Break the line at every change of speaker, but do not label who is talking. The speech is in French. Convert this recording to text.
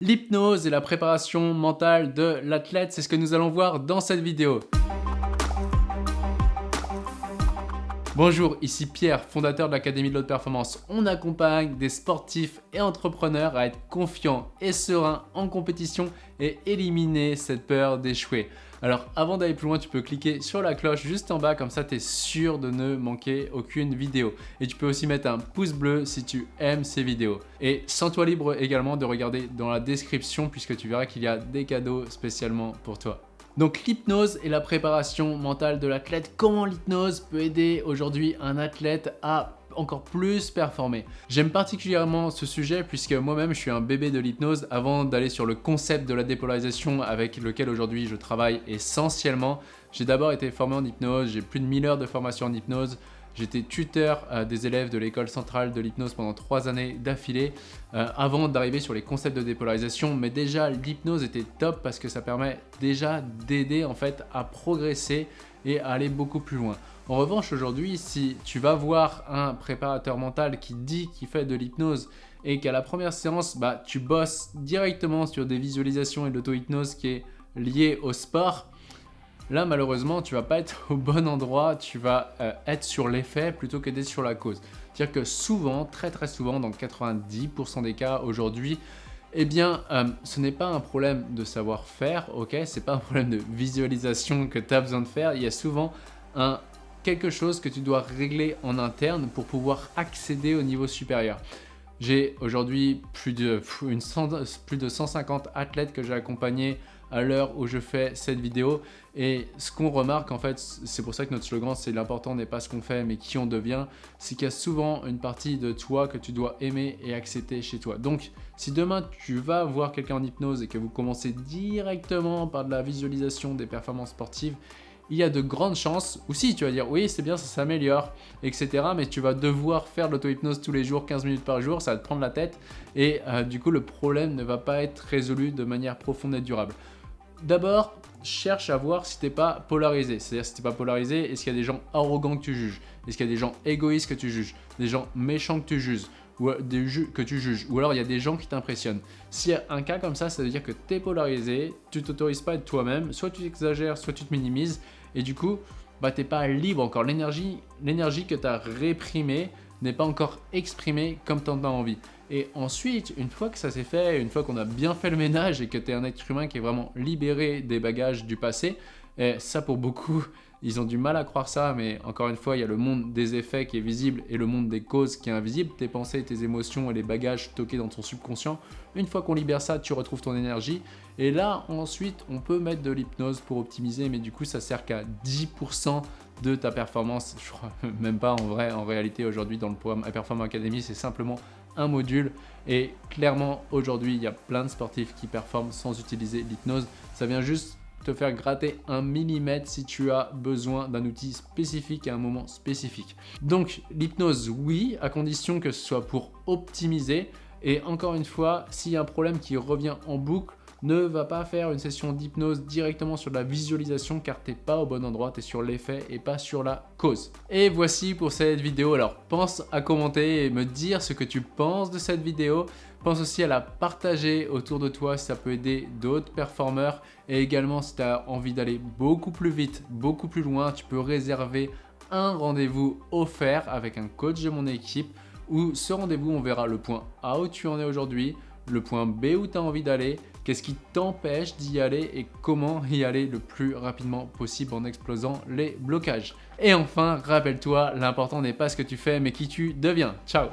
L'hypnose et la préparation mentale de l'athlète, c'est ce que nous allons voir dans cette vidéo. Bonjour, ici Pierre, fondateur de l'Académie de l'Haute Performance. On accompagne des sportifs et entrepreneurs à être confiants et sereins en compétition et éliminer cette peur d'échouer. Alors avant d'aller plus loin, tu peux cliquer sur la cloche juste en bas, comme ça tu es sûr de ne manquer aucune vidéo. Et tu peux aussi mettre un pouce bleu si tu aimes ces vidéos. Et sens-toi libre également de regarder dans la description puisque tu verras qu'il y a des cadeaux spécialement pour toi. Donc l'hypnose et la préparation mentale de l'athlète, comment l'hypnose peut aider aujourd'hui un athlète à encore plus performer? J'aime particulièrement ce sujet puisque moi-même je suis un bébé de l'hypnose avant d'aller sur le concept de la dépolarisation avec lequel aujourd'hui je travaille essentiellement. J'ai d'abord été formé en hypnose, j'ai plus de 1000 heures de formation en hypnose, J'étais tuteur des élèves de l'école centrale de l'hypnose pendant trois années d'affilée euh, avant d'arriver sur les concepts de dépolarisation. Mais déjà, l'hypnose était top parce que ça permet déjà d'aider en fait à progresser et à aller beaucoup plus loin. En revanche, aujourd'hui, si tu vas voir un préparateur mental qui dit qu'il fait de l'hypnose et qu'à la première séance, bah, tu bosses directement sur des visualisations et de l'auto-hypnose qui est liée au sport, là, malheureusement, tu vas pas être au bon endroit, tu vas euh, être sur l'effet plutôt que d'être sur la cause. C'est-à-dire que souvent, très très souvent, dans 90% des cas aujourd'hui, eh bien, euh, ce n'est pas un problème de savoir-faire, ok? C'est pas un problème de visualisation que tu as besoin de faire. Il y a souvent quelque chose que tu dois régler en interne pour pouvoir accéder au niveau supérieur. J'ai aujourd'hui plus de, plus de 150 athlètes que j'ai accompagnés à l'heure où je fais cette vidéo. Et ce qu'on remarque, en fait, c'est pour ça que notre slogan, c'est l'important n'est pas ce qu'on fait, mais qui on devient, c'est qu'il y a souvent une partie de toi que tu dois aimer et accepter chez toi. Donc, si demain tu vas voir quelqu'un en hypnose et que vous commencez directement par de la visualisation des performances sportives, il y a de grandes chances, ou si tu vas dire oui c'est bien, ça s'améliore, etc. Mais tu vas devoir faire l'auto-hypnose tous les jours, 15 minutes par jour, ça va te prendre la tête et euh, du coup le problème ne va pas être résolu de manière profonde et durable. D'abord, cherche à voir si t'es pas polarisé. C'est-à-dire si t'es pas polarisé, est-ce qu'il y a des gens arrogants que tu juges? Est-ce qu'il y a des gens égoïstes que tu juges? Des gens méchants que tu juges? Ou euh, des que tu juges, ou alors il y a des gens qui t'impressionnent. S'il y a un cas comme ça, ça veut dire que tu es polarisé, tu t'autorises pas à être toi-même, soit tu exagères, soit tu te minimises, et du coup, bah, tu n'es pas libre encore. L'énergie que tu as réprimée n'est pas encore exprimée comme tu en as envie. Et ensuite, une fois que ça s'est fait, une fois qu'on a bien fait le ménage et que tu es un être humain qui est vraiment libéré des bagages du passé, et ça pour beaucoup, ils ont du mal à croire ça, mais encore une fois, il y a le monde des effets qui est visible et le monde des causes qui est invisible. Tes pensées, tes émotions et les bagages stockés dans ton subconscient. Une fois qu'on libère ça, tu retrouves ton énergie. Et là, ensuite, on peut mettre de l'hypnose pour optimiser, mais du coup, ça sert qu'à 10% de ta performance. Je crois même pas en vrai, en réalité, aujourd'hui, dans le programme Performance Academy, c'est simplement un module. Et clairement, aujourd'hui, il y a plein de sportifs qui performent sans utiliser l'hypnose. Ça vient juste faire gratter un millimètre si tu as besoin d'un outil spécifique à un moment spécifique. Donc l'hypnose, oui, à condition que ce soit pour optimiser. Et encore une fois, s'il y a un problème qui revient en boucle, ne va pas faire une session d'hypnose directement sur la visualisation car tu n'es pas au bon endroit, tu es sur l'effet et pas sur la cause. Et voici pour cette vidéo. Alors pense à commenter et me dire ce que tu penses de cette vidéo. Pense aussi à la partager autour de toi si ça peut aider d'autres performeurs. Et également si tu as envie d'aller beaucoup plus vite, beaucoup plus loin, tu peux réserver un rendez-vous offert avec un coach de mon équipe où ce rendez-vous, on verra le point A où tu en es aujourd'hui, le point B où tu as envie d'aller, qu'est-ce qui t'empêche d'y aller et comment y aller le plus rapidement possible en explosant les blocages. Et enfin, rappelle-toi, l'important n'est pas ce que tu fais mais qui tu deviens. Ciao